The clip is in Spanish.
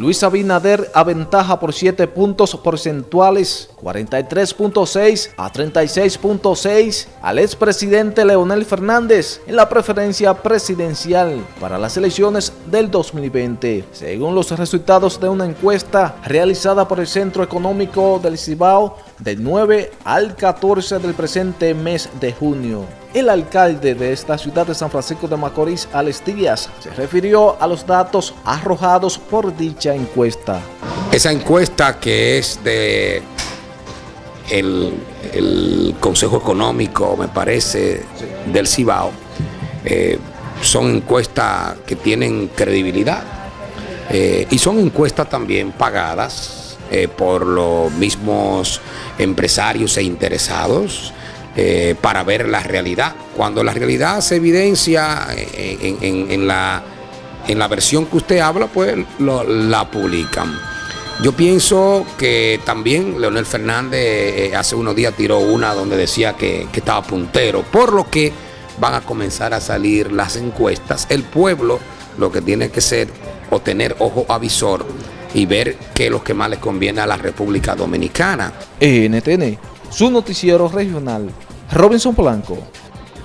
Luis Abinader aventaja por 7 puntos porcentuales, 43.6 a 36.6 al expresidente Leonel Fernández en la preferencia presidencial para las elecciones del 2020, según los resultados de una encuesta realizada por el Centro Económico del Cibao del 9 al 14 del presente mes de junio. El alcalde de esta ciudad de San Francisco de Macorís, Alex Díaz, se refirió a los datos arrojados por dicha encuesta. Esa encuesta que es de el, Consejo Económico, me parece, del Cibao, eh, son encuestas que tienen credibilidad eh, y son encuestas también pagadas eh, por los mismos empresarios e interesados eh, para ver la realidad. Cuando la realidad se evidencia en, la, en la versión que usted habla, pues la publican. Yo pienso que también Leonel Fernández eh, hace unos días tiró una donde decía que, estaba puntero, por lo que van a comenzar a salir las encuestas. El pueblo lo que tiene que ser o tener ojo avisor y ver qué es lo que más le conviene a la República Dominicana. NTN su noticiero regional, Robinson Polanco.